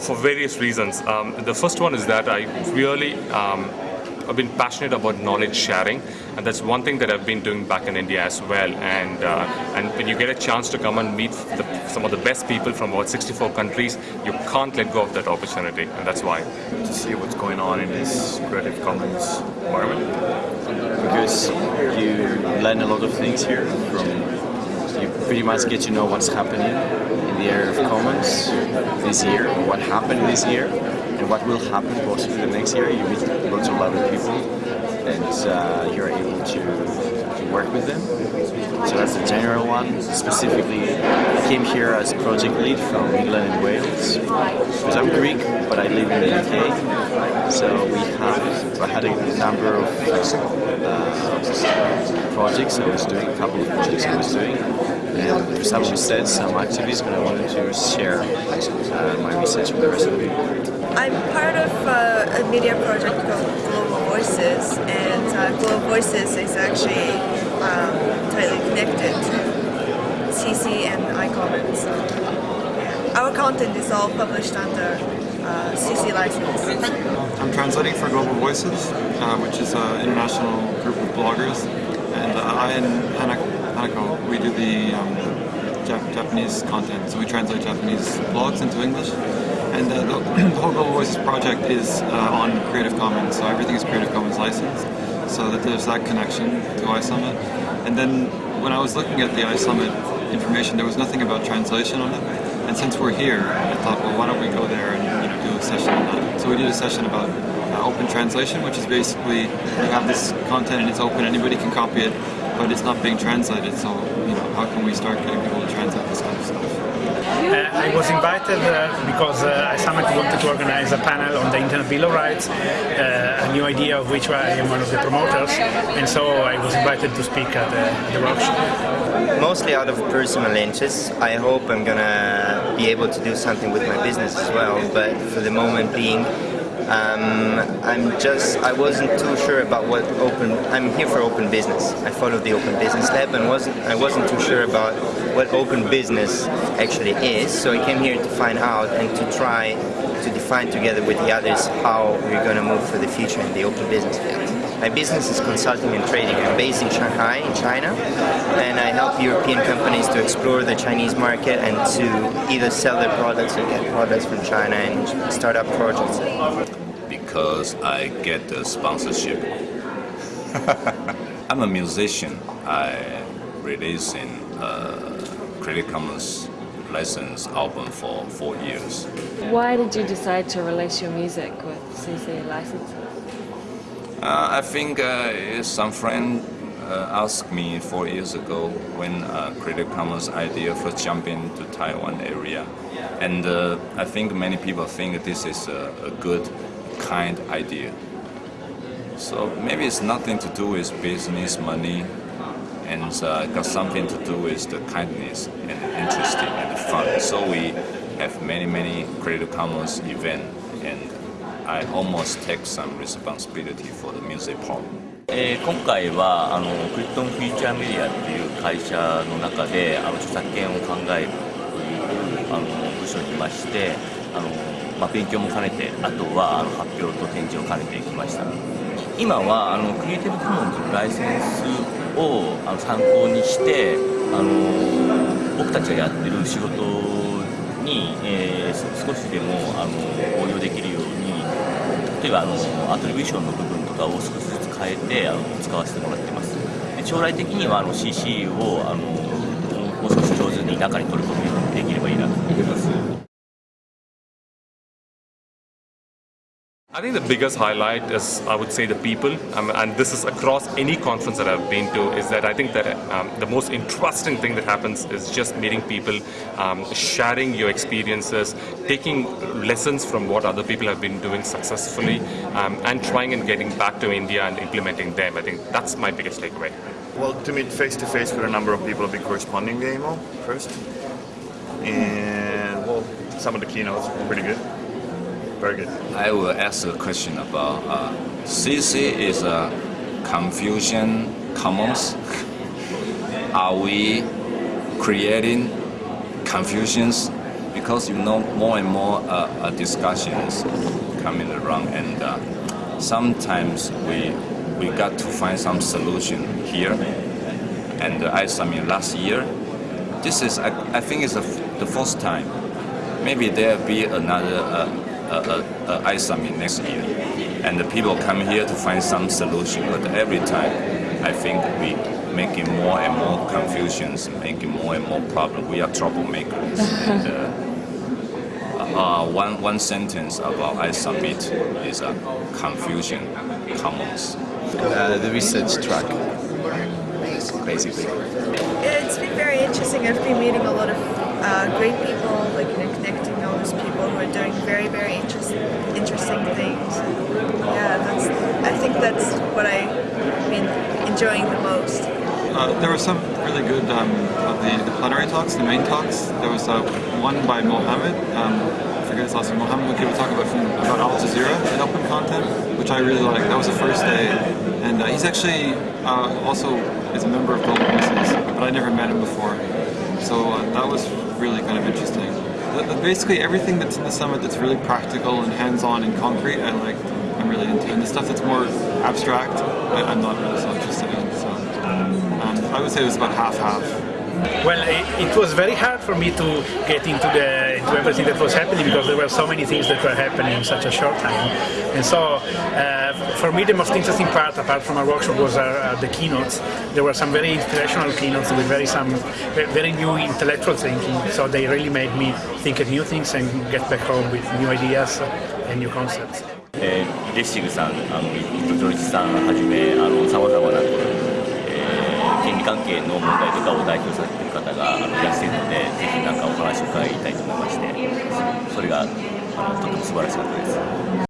For various reasons. Um, the first one is that I really um, I've been passionate about knowledge sharing, and that's one thing that I've been doing back in India as well. And uh, and when you get a chance to come and meet the, some of the best people from about 64 countries, you can't let go of that opportunity, and that's why. To see what's going on in this Creative Commons environment, because you learn a lot of things here from you pretty much get to know what's happening in the area of commons this year, what happened this year, and what will happen possibly the next year. You meet lots of other people and uh, you're able to, to work with them. So that's the general one. Specifically, I came here as project lead from England and Wales because I'm Greek, but I live in the UK. So we have, I had a number of uh, projects I was doing, a couple of projects I was doing. And some we said some activities, but I wanted to share uh, my research with the rest of the people. I'm part of uh, a media project called Global Voices, and uh, Global Voices is actually um, tightly connected to CC and iCommons. So, yeah. Our content is all published under uh, CC license. I'm translating for Global Voices, uh, which is an international group of bloggers, and uh, I and We do the um, Jap Japanese content, so we translate Japanese blogs into English. And uh, the, the, whole Global Voices project is uh, on Creative Commons, so everything is Creative Commons licensed, so that there's that connection to iSummit. And then when I was looking at the iSummit information, there was nothing about translation on it. And since we're here, I thought, well, why don't we go there and you know, do a session on that. So we did a session about uh, open translation, which is basically you have this content and it's open, anybody can copy it, but it's not being translated. So you know, how can we start getting people to translate this kind of stuff? Uh, I was invited uh, because uh, iSummit wanted to organize a panel on the Internet Bill of Rights, uh, a new idea of which I am one of the promoters, and so I was invited to speak at the, the workshop. Mostly out of personal interest. I hope I'm gonna be able to do something with my business as well, but for the moment being, um, I'm just, I wasn't too sure about what open, I'm here for open business. I followed the Open Business Lab and wasn't, I wasn't too sure about what open business actually is, so I came here to find out and to try to define together with the others how we're going to move for the future in the open business field. My business is consulting and trading. I'm based in Shanghai, in China, and I help European companies to explore the Chinese market and to either sell their products or get products from China and start up projects. Because I get the sponsorship. I'm a musician. I releasing a uh, Creative Commons license album for four years. Why did you decide to release your music with CC license? Uh, I think uh, some friend uh, asked me four years ago when Creative Commons idea first jumped into Taiwan area. And I think many people think this is a, a, good, kind idea. So maybe it's nothing to do with business, money, and uh, got something to do with the kindness and interesting and fun. So we have many, many Creative Commons event and I almost take some responsibility for the music part. えー、今回はあのクリプトンフィーチャーメディアっていう会社の中であの著作権を考えるというあの部署にいましてあの、まあ、勉強も兼ねてあとはあの発表と展示を兼ねてきました今はあのクリエイティブコモンズのライセンスをあの参考にしてあの僕たちがやってる仕事に、えー、少しでもあの応用できるように例えばあのアトリビューションの部分とかを少しずつ変えてあの使わせてもらってます。将来的にはあの CC をあのもう少し上手に中に取り込む I think the biggest highlight is, I would say, the people, um, and this is across any conference that I've been to, is that I think that um, the most interesting thing that happens is just meeting people, um, sharing your experiences, taking lessons from what other people have been doing successfully, um, and trying and getting back to India and implementing them. I think that's my biggest takeaway. Well, to meet face to face with a number of people I've been corresponding the email first, and well, some of the keynotes were pretty good. Very good. I will ask a question about uh, CC is a confusion commons. Are we creating confusions because you know more and more uh, uh, discussions coming around, and uh, sometimes we we got to find some solution here. And uh, iSummit last year. This is I, I think it's the the first time. Maybe there'll be another uh, uh, uh, uh, iSummit next year, and the people come here to find some solution. But every time, I think we making more and more confusions, making more and more problems. We are troublemakers. and, uh, uh, one, one sentence about iSummit is uh, confusion commons. Uh, the research track, basically. It's been very interesting. I've been meeting a lot of uh, great people, like you know, connecting all those people who are doing very, very interesting, interesting things. Yeah, that's. I think that's what I've been enjoying the most. Uh, there were some really good um, of the, the plenary talks, the main talks. There was uh, one by Mohammed, um, I forget his last name, Mohammed, who gave a talk about, from, about Al Jazeera and open content, which I really liked. That was the first day. And uh, he's actually uh, also is a member of Global Voices, but I never met him before. So uh, that was really kind of interesting. Basically everything that's in the summit that's really practical and hands-on and concrete, I like. I'm really into. And the stuff that's more abstract, I, I'm not really so interested in. So um, I would say it was about half-half. Well, it, it was very hard for me to get into the to everything that was happening because there were so many things that were happening in such a short time. And so, uh, for me, the most interesting part, apart from our workshop, was our, uh, the keynotes. There were some very inspirational keynotes with very some very new intellectual thinking. So they really made me think of new things and get back home with new ideas and new concepts. えー、レッシングさん、あの、糸上さんはじめ、あの、様々な、えー、権利関係の問題とかを代表されている方がいらっしゃるので、なんかお話を伺いたいと思いまして、それがあのとても素晴らしかったです。